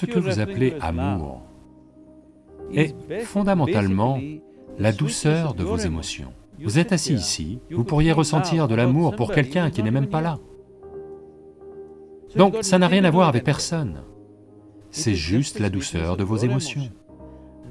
Ce que vous appelez amour est fondamentalement la douceur de vos émotions. Vous êtes assis ici, vous pourriez ressentir de l'amour pour quelqu'un qui n'est même pas là. Donc ça n'a rien à voir avec personne, c'est juste la douceur de vos émotions.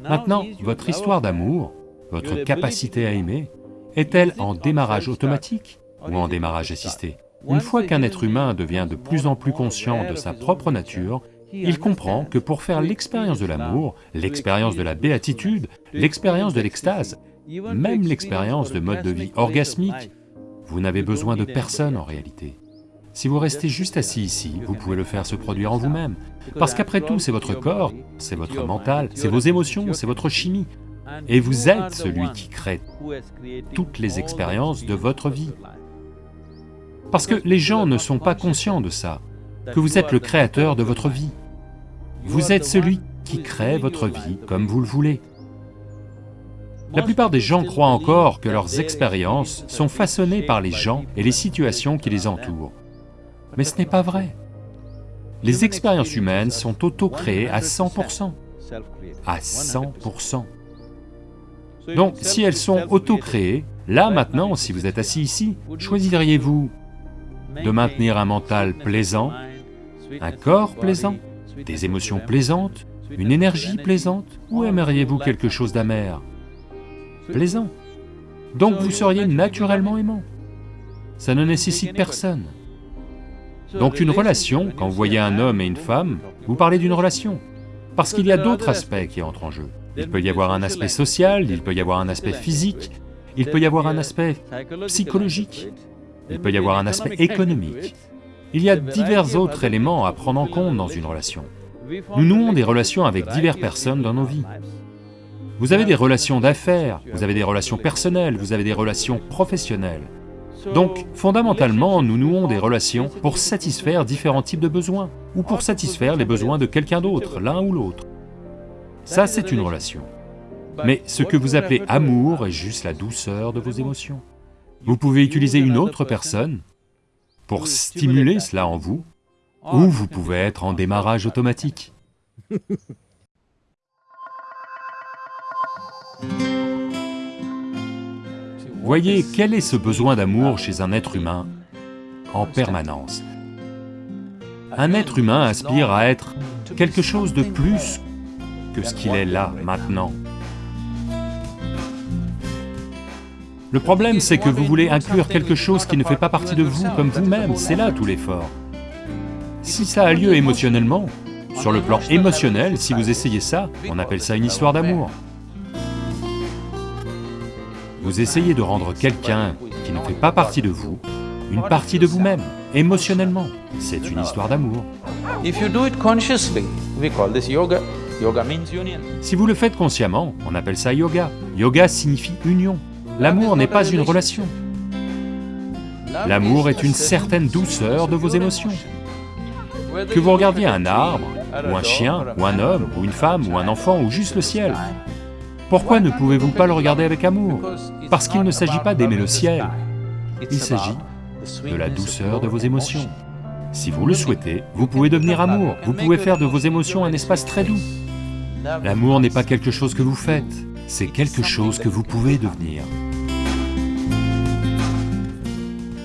Maintenant, votre histoire d'amour, votre capacité à aimer, est-elle en démarrage automatique ou en démarrage assisté? Une fois qu'un être humain devient de plus en plus conscient de sa propre nature, il comprend que pour faire l'expérience de l'amour, l'expérience de la béatitude, l'expérience de l'extase, même l'expérience de mode de vie orgasmique, vous n'avez besoin de personne en réalité. Si vous restez juste assis ici, vous pouvez le faire se produire en vous-même, parce qu'après tout, c'est votre corps, c'est votre mental, c'est vos émotions, c'est votre chimie, et vous êtes celui qui crée toutes les expériences de votre vie. Parce que les gens ne sont pas conscients de ça, que vous êtes le créateur de votre vie. Vous êtes celui qui crée votre vie comme vous le voulez. La plupart des gens croient encore que leurs expériences sont façonnées par les gens et les situations qui les entourent. Mais ce n'est pas vrai. Les expériences humaines sont auto-créées à 100%. À 100%. Donc si elles sont auto-créées, là maintenant, si vous êtes assis ici, choisiriez-vous de maintenir un mental plaisant, un corps plaisant, des émotions plaisantes, une énergie plaisante, ou aimeriez-vous quelque chose d'amer? Plaisant. Donc vous seriez naturellement aimant. Ça ne nécessite personne. Donc une relation, quand vous voyez un homme et une femme, vous parlez d'une relation, parce qu'il y a d'autres aspects qui entrent en jeu. Il peut y avoir un aspect social, il peut y avoir un aspect physique, il peut y avoir un aspect psychologique, il peut y avoir un aspect économique. Il y a divers autres éléments à prendre en compte dans une relation. Nous nouons des relations avec diverses personnes dans nos vies. Vous avez des relations d'affaires, vous avez des relations personnelles, vous avez des relations professionnelles. Donc, fondamentalement, nous nouons des relations pour satisfaire différents types de besoins, ou pour satisfaire les besoins de quelqu'un d'autre, l'un ou l'autre. Ça, c'est une relation. Mais ce que vous appelez amour est juste la douceur de vos émotions. Vous pouvez utiliser une autre personne pour stimuler cela en vous, ou vous pouvez être en démarrage automatique. Voyez quel est ce besoin d'amour chez un être humain en permanence? Un être humain aspire à être quelque chose de plus que ce qu'il est là, maintenant. Le problème, c'est que vous voulez inclure quelque chose qui ne fait pas partie de vous comme vous-même, c'est là tout l'effort. Si ça a lieu émotionnellement, sur le plan émotionnel, si vous essayez ça, on appelle ça une histoire d'amour. Vous essayez de rendre quelqu'un qui ne fait pas partie de vous, une partie de vous-même, émotionnellement. C'est une histoire d'amour. Si vous le faites consciemment, on appelle ça yoga. Yoga signifie union. L'amour n'est pas une relation. L'amour est une certaine douceur de vos émotions. Que vous regardiez un arbre, ou un chien, ou un homme, ou une femme, ou un enfant, ou juste le ciel, pourquoi ne pouvez-vous pas le regarder avec amour Parce qu'il ne s'agit pas d'aimer le ciel, il s'agit de la douceur de vos émotions. Si vous le souhaitez, vous pouvez devenir amour, vous pouvez faire de vos émotions un espace très doux. L'amour n'est pas quelque chose que vous faites, c'est quelque chose que vous pouvez devenir.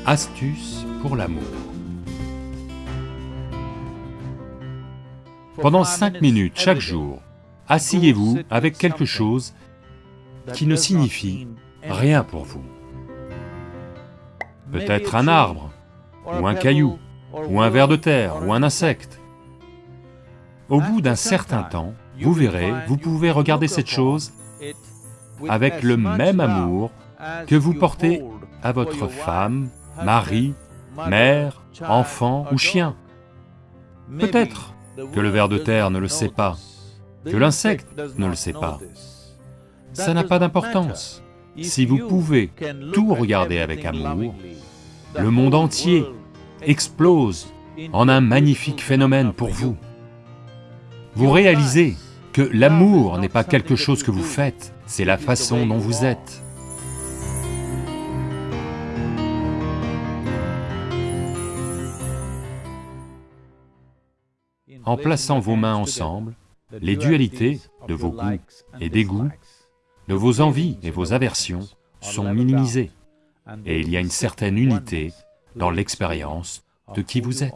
Astuce pour l'amour. Pendant cinq minutes chaque jour, asseyez-vous avec quelque chose qui ne signifie rien pour vous. Peut-être un arbre, ou un caillou, ou un ver de terre, ou un insecte. Au bout d'un certain temps, vous verrez, vous pouvez regarder cette chose avec le même amour que vous portez à votre femme, mari, mère, enfant ou chien. Peut-être que le ver de terre ne le sait pas, que l'insecte ne le sait pas. Ça n'a pas d'importance. Si vous pouvez tout regarder avec amour, le monde entier explose en un magnifique phénomène pour vous. Vous réalisez que l'amour n'est pas quelque chose que vous faites, c'est la façon dont vous êtes. En plaçant vos mains ensemble, les dualités de vos goûts et dégoûts, de vos envies et vos aversions sont minimisées, et il y a une certaine unité dans l'expérience de qui vous êtes.